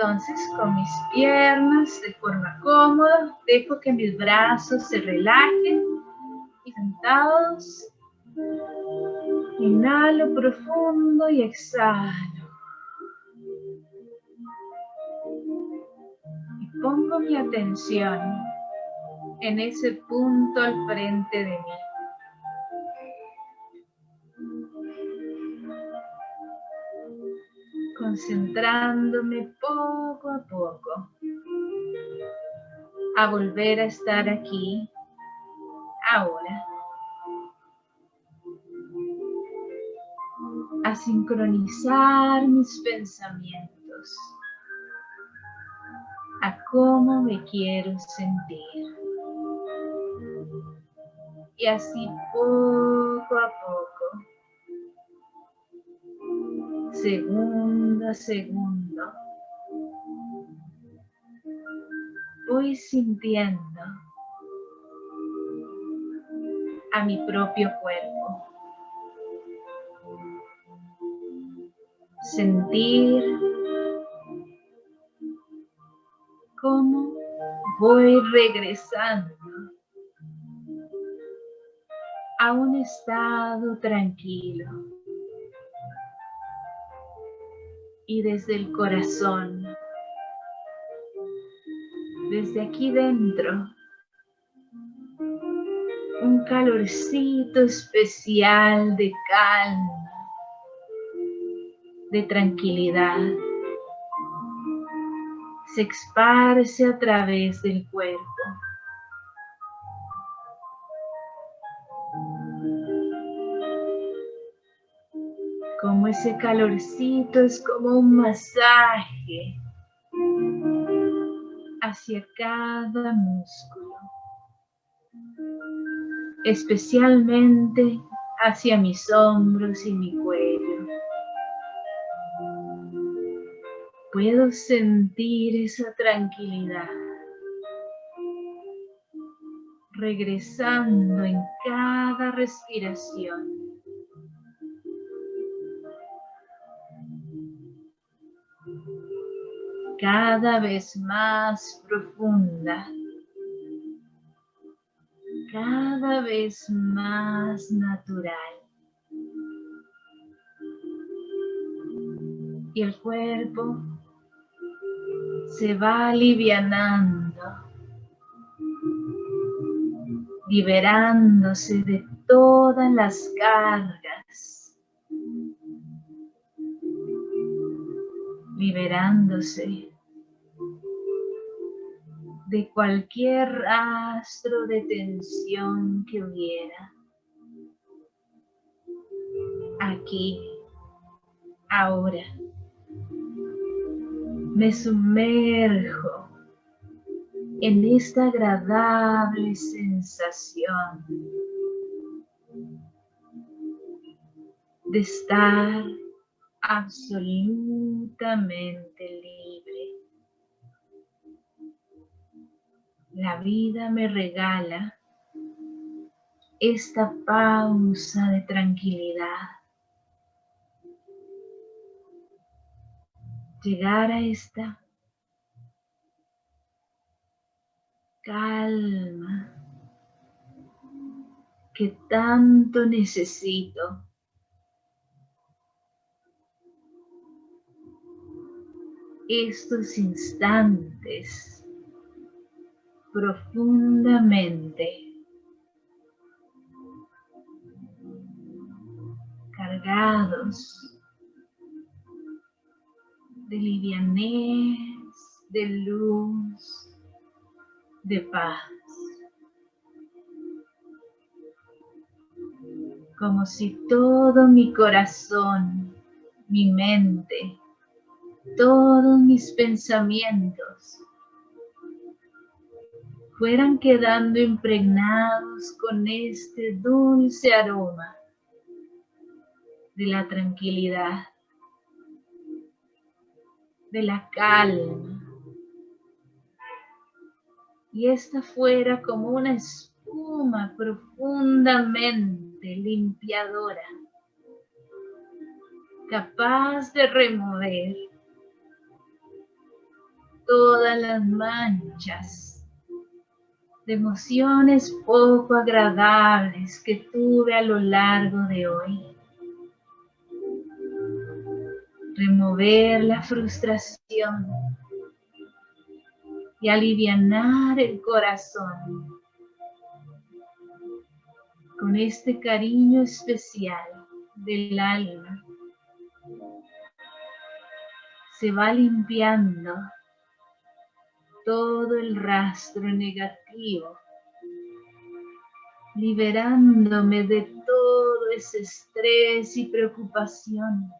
Entonces, con mis piernas de forma cómoda, dejo que mis brazos se relajen y sentados, inhalo profundo y exhalo. Y pongo mi atención en ese punto al frente de mí. Concentrándome poco a poco a volver a estar aquí, ahora, a sincronizar mis pensamientos, a cómo me quiero sentir. Y así poco a poco segundo segundo, voy sintiendo a mi propio cuerpo. Sentir cómo voy regresando a un estado tranquilo y desde el corazón, desde aquí dentro, un calorcito especial de calma, de tranquilidad, se esparce a través del cuerpo. Ese calorcito es como un masaje hacia cada músculo, especialmente hacia mis hombros y mi cuello. Puedo sentir esa tranquilidad regresando en cada respiración. Cada vez más profunda, cada vez más natural. Y el cuerpo se va alivianando, liberándose de todas las cargas, liberándose de cualquier rastro de tensión que hubiera. Aquí, ahora, me sumerjo en esta agradable sensación de estar absolutamente la vida me regala esta pausa de tranquilidad. Llegar a esta calma que tanto necesito. Estos instantes profundamente. Cargados de livianez, de luz, de paz. Como si todo mi corazón, mi mente, todos mis pensamientos fueran quedando impregnados con este dulce aroma de la tranquilidad, de la calma. Y esta fuera como una espuma profundamente limpiadora, capaz de remover todas las manchas de emociones poco agradables que tuve a lo largo de hoy. Remover la frustración y alivianar el corazón con este cariño especial del alma. Se va limpiando todo el rastro negativo, liberándome de todo ese estrés y preocupación.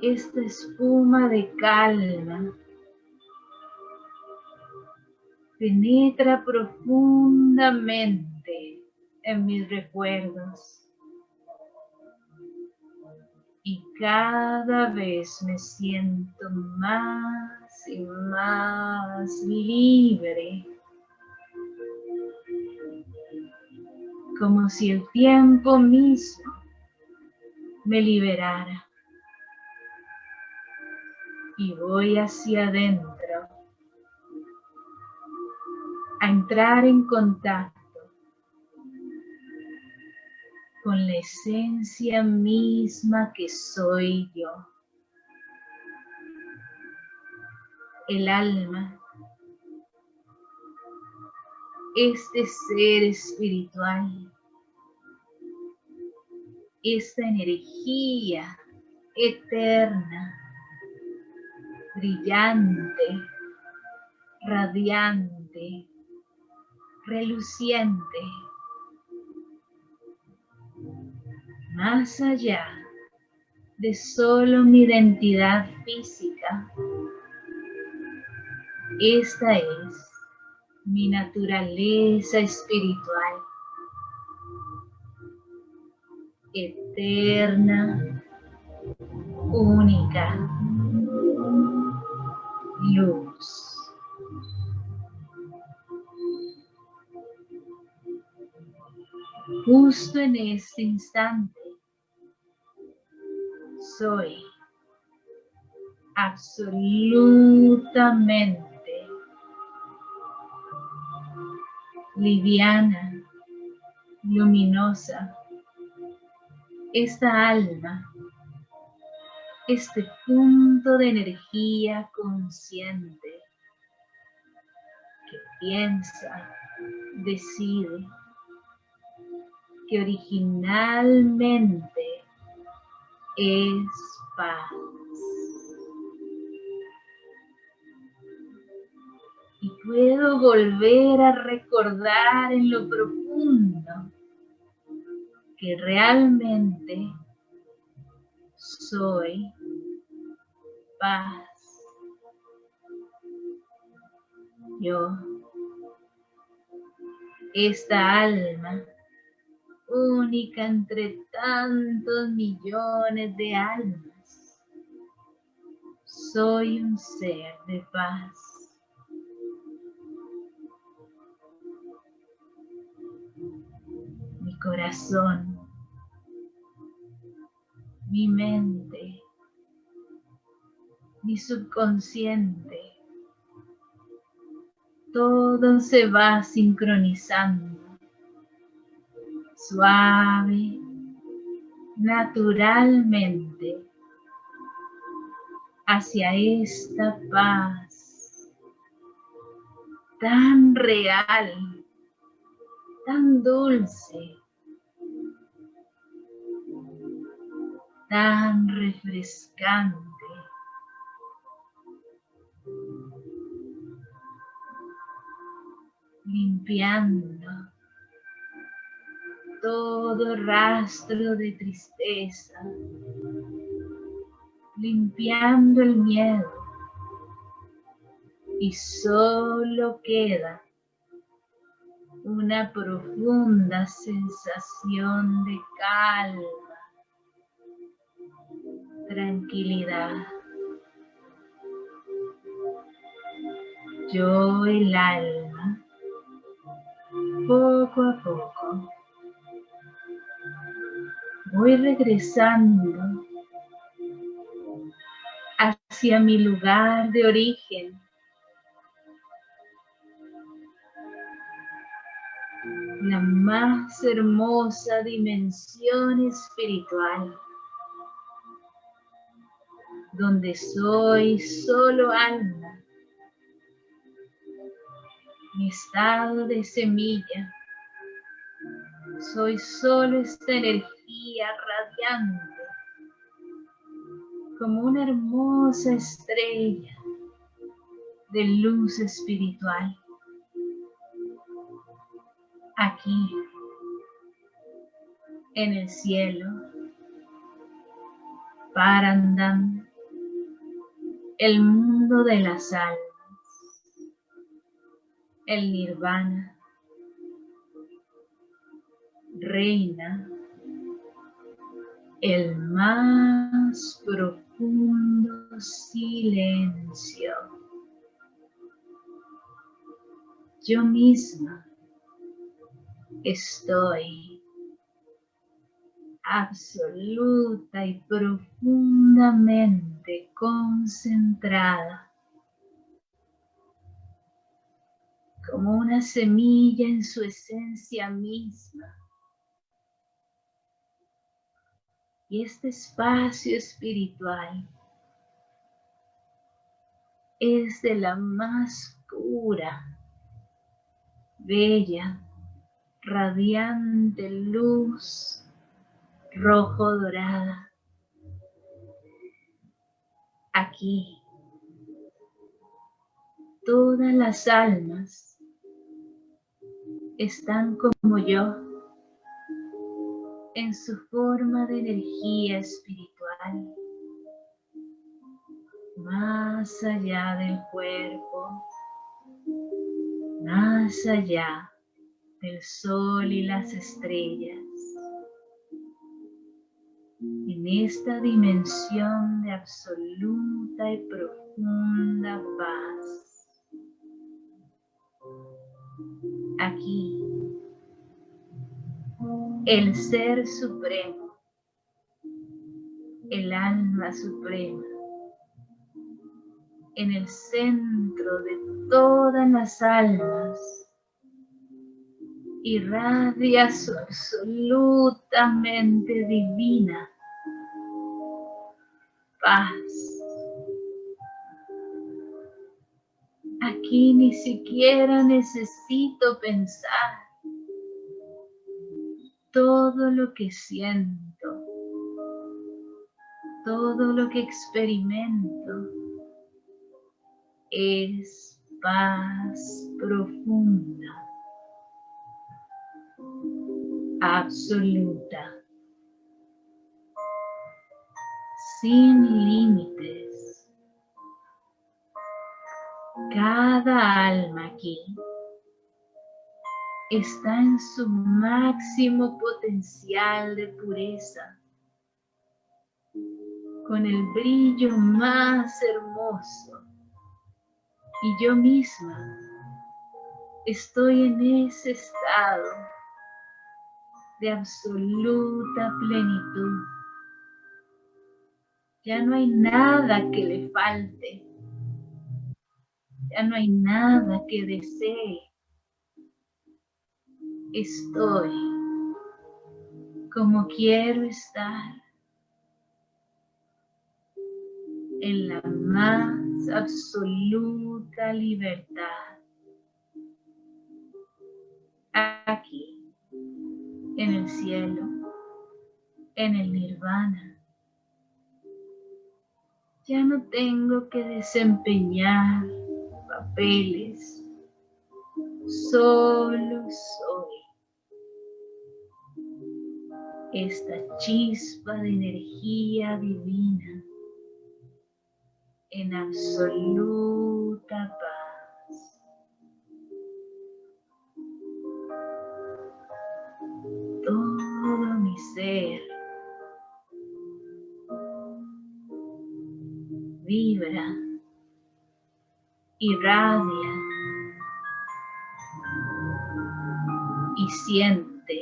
Esta espuma de calma penetra profundamente en mis recuerdos y cada vez me siento más y más libre, como si el tiempo mismo me liberara. Y voy hacia adentro a entrar en contacto con la esencia misma que soy yo. El alma, este ser espiritual, esta energía eterna, brillante, radiante, reluciente, más allá de solo mi identidad física. Esta es mi naturaleza espiritual, eterna, única, luz. Justo en este instante soy absolutamente liviana, luminosa. Esta alma, este punto de energía consciente que piensa, decide, que originalmente es paz. Puedo volver a recordar en lo profundo que realmente soy paz. Yo, esta alma, única entre tantos millones de almas. Soy un ser de paz. Corazón, mi mente, mi subconsciente, todo se va sincronizando suave, naturalmente, hacia esta paz tan real, tan dulce, tan refrescante. limpiando todo rastro de tristeza, limpiando el miedo. Y solo queda una profunda sensación de calma, tranquilidad. Yo el alma, poco a poco, voy regresando hacia mi lugar de origen. La más hermosa dimensión espiritual, donde soy solo alma, mi estado de semilla. Soy solo esta energía radiante como una hermosa estrella de luz espiritual. Aquí, en el cielo, Parandam, el mundo de las almas, el nirvana, reina el más profundo silencio. Yo misma estoy absoluta y profundamente concentrada como una semilla en su esencia misma Y este espacio espiritual es de la más pura, bella, radiante luz rojo dorada. Aquí. Todas las almas están como yo en su forma de energía espiritual, más allá del cuerpo, más allá del sol y las estrellas, en esta dimensión de absoluta y profunda paz. Aquí el Ser Supremo, el Alma Suprema, en el centro de todas las almas, irradia su absolutamente divina paz. Aquí ni siquiera necesito pensar todo lo que siento, todo lo que experimento es paz profunda, absoluta, sin límites. Cada alma aquí está en su máximo potencial de pureza, con el brillo más hermoso. Y yo misma estoy en ese estado de absoluta plenitud. Ya no hay nada que le falte. Ya no hay nada que desee estoy como quiero estar en la más absoluta libertad. Aquí, en el cielo, en el nirvana. Ya no tengo que desempeñar papeles, solo soy esta chispa de energía divina en absoluta paz. Todo mi ser vibra, irradia y siente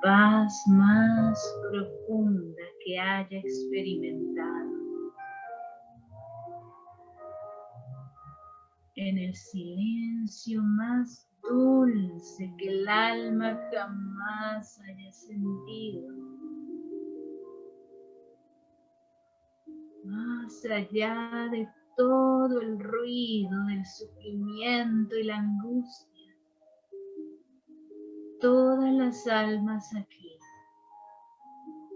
paz más profunda que haya experimentado. En el silencio más dulce que el alma jamás haya sentido. Más allá de todo el ruido del sufrimiento y la angustia todas las almas aquí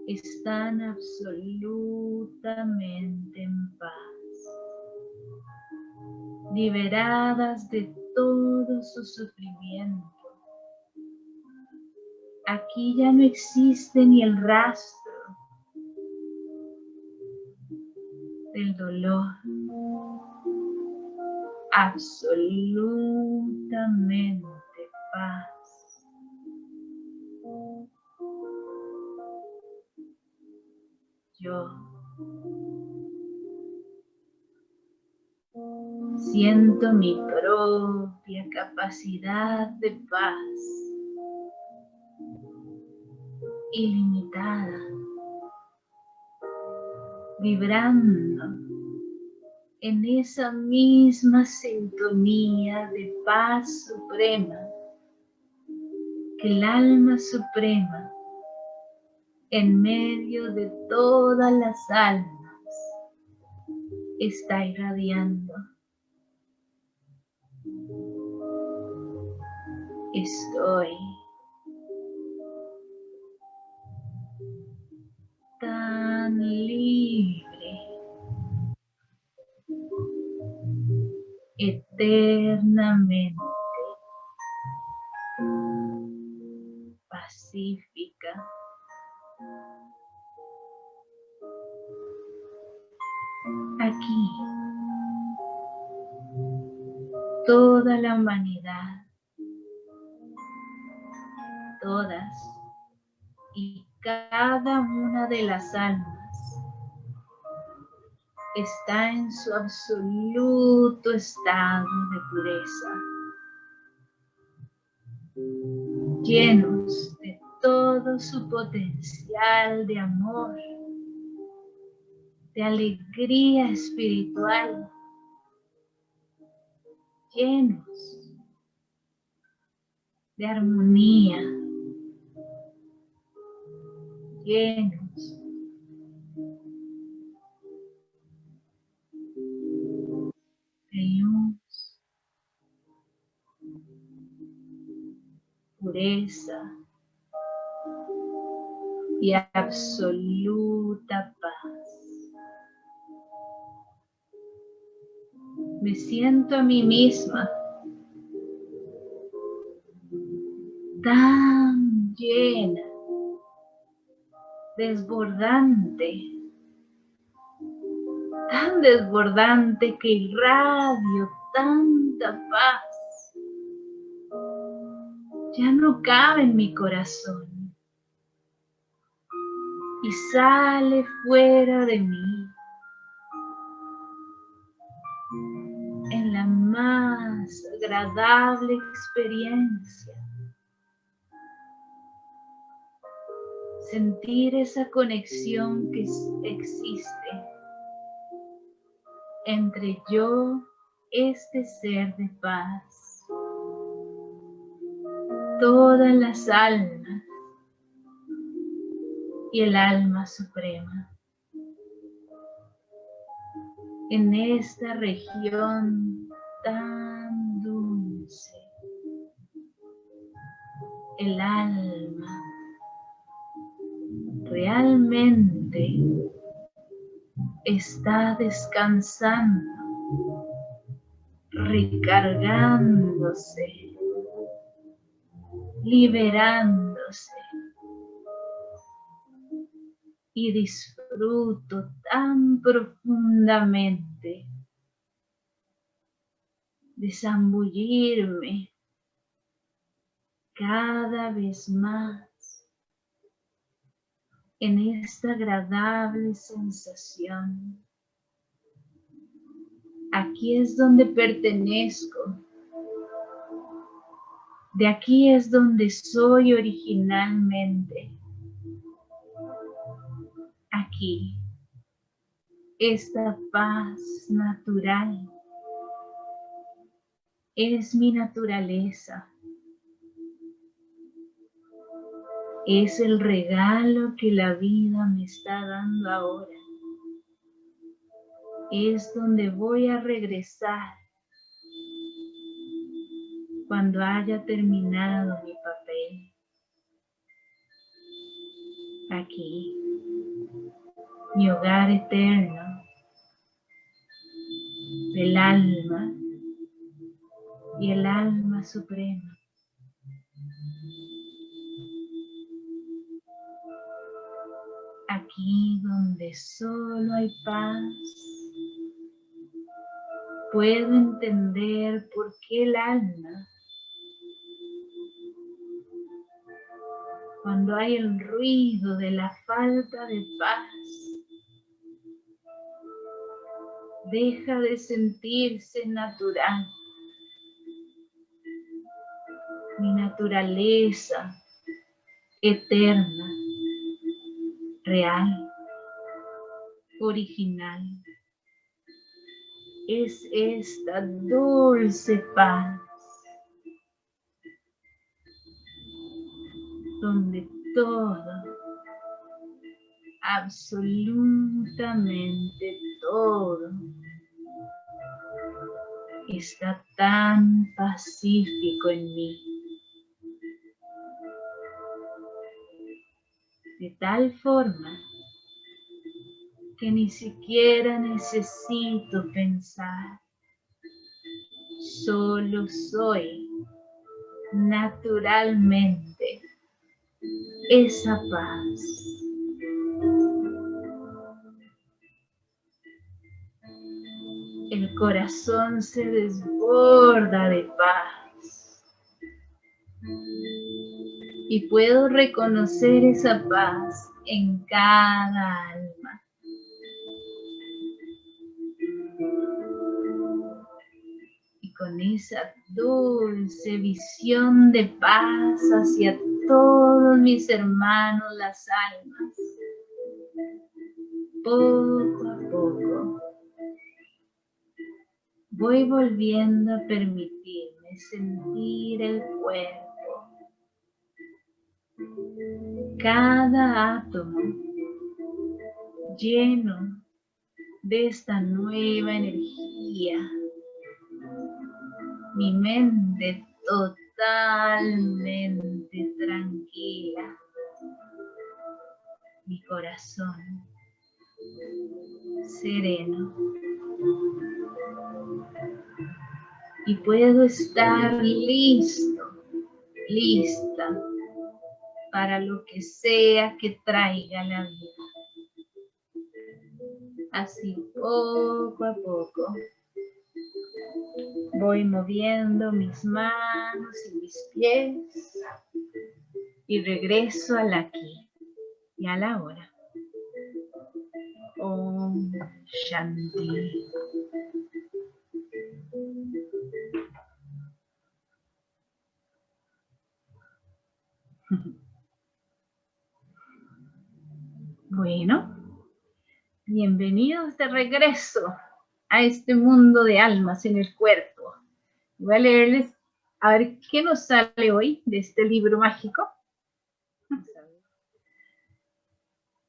están absolutamente en paz, liberadas de todo su sufrimiento. Aquí ya no existe ni el rastro del dolor. Absolutamente paz. yo. Siento mi propia capacidad de paz ilimitada, vibrando en esa misma sintonía de paz suprema que el alma suprema en medio de todas las almas está irradiando. Estoy tan libre, eternamente pacífica. aquí toda la humanidad, todas y cada una de las almas está en su absoluto estado de pureza, llenos de todo su potencial de amor de alegría espiritual, llenos de armonía, llenos de pureza y absoluta paz. Me siento a mí misma tan llena, desbordante, tan desbordante que irradio tanta paz. Ya no cabe en mi corazón y sale fuera de mí agradable experiencia. Sentir esa conexión que existe entre yo, este ser de paz, todas las almas y el alma suprema. En esta región tan El alma realmente está descansando, recargándose, liberándose. Y disfruto tan profundamente de zambullirme cada vez más en esta agradable sensación. Aquí es donde pertenezco. De aquí es donde soy originalmente. Aquí, esta paz natural es mi naturaleza. Es el regalo que la vida me está dando ahora. Es donde voy a regresar cuando haya terminado mi papel. Aquí, mi hogar eterno del alma y el alma suprema. Aquí donde solo hay paz, puedo entender por qué el alma, cuando hay el ruido de la falta de paz, deja de sentirse natural. Mi naturaleza eterna real, original. Es esta dulce paz donde todo, absolutamente todo, está tan pacífico en mí. De tal forma que ni siquiera necesito pensar. Solo soy naturalmente esa paz. El corazón se desborda de paz y puedo reconocer esa paz en cada alma. Y con esa dulce visión de paz hacia todos mis hermanos las almas, poco a poco voy volviendo a permitirme sentir el cuerpo cada átomo lleno de esta nueva energía. Mi mente totalmente tranquila. Mi corazón sereno. Y puedo estar listo, lista para lo que sea que traiga la vida. Así poco a poco voy moviendo mis manos y mis pies y regreso al aquí y a la hora. Om Shanti. Bienvenidos de regreso a este mundo de almas en el cuerpo. Voy a leerles a ver qué nos sale hoy de este libro mágico.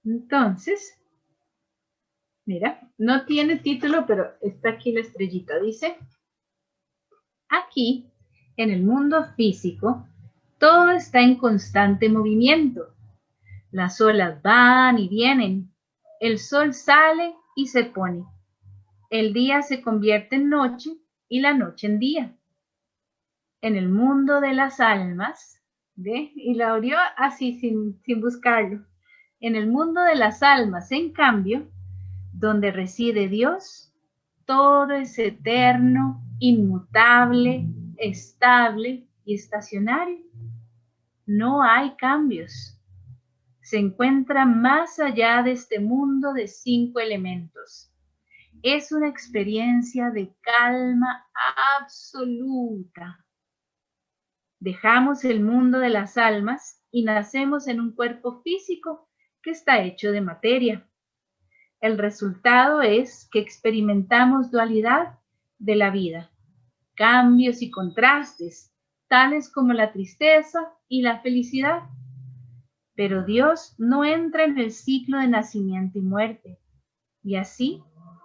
Entonces, mira, no tiene título, pero está aquí la estrellita. Dice, aquí, en el mundo físico, todo está en constante movimiento las olas van y vienen. El sol sale y se pone. El día se convierte en noche y la noche en día. En el mundo de las almas, ¿ve? Y la abrió así sin, sin buscarlo. En el mundo de las almas, en cambio, donde reside Dios, todo es eterno, inmutable, estable y estacionario. No hay cambios se encuentra más allá de este mundo de cinco elementos. Es una experiencia de calma absoluta. Dejamos el mundo de las almas y nacemos en un cuerpo físico que está hecho de materia. El resultado es que experimentamos dualidad de la vida, cambios y contrastes, tales como la tristeza y la felicidad. Pero Dios no entra en el ciclo de nacimiento y muerte, y así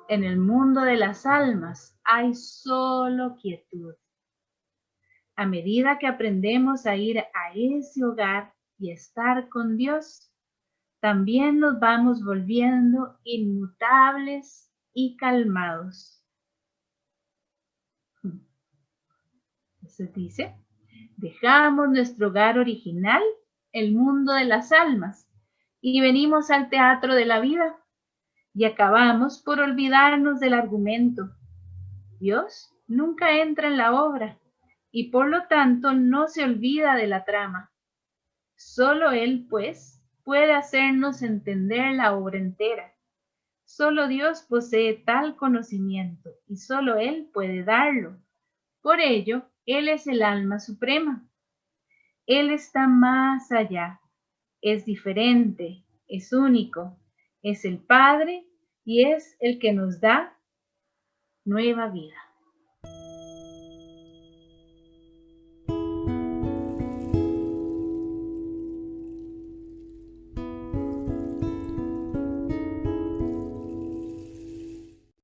en el mundo de las almas hay solo quietud. A medida que aprendemos a ir a ese hogar y estar con Dios, también nos vamos volviendo inmutables y calmados. Se dice, dejamos nuestro hogar original, el mundo de las almas, y venimos al teatro de la vida y acabamos por olvidarnos del argumento. Dios nunca entra en la obra y por lo tanto no se olvida de la trama. Solo Él, pues, puede hacernos entender la obra entera. Solo Dios posee tal conocimiento y solo Él puede darlo. Por ello, Él es el alma suprema. Él está más allá, es diferente, es único, es el Padre y es el que nos da nueva vida.